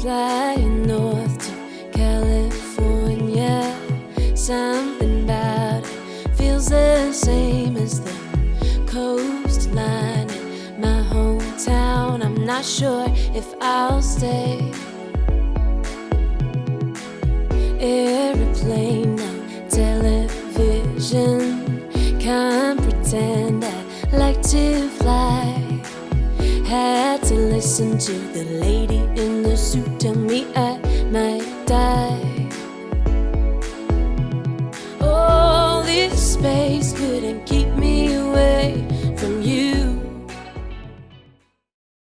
Flying north to California. Something about it feels the same as the coastline in my hometown. I'm not sure if I'll stay. Airplane, no television. Can't pretend I like to fly. Had to listen to the lady in the suit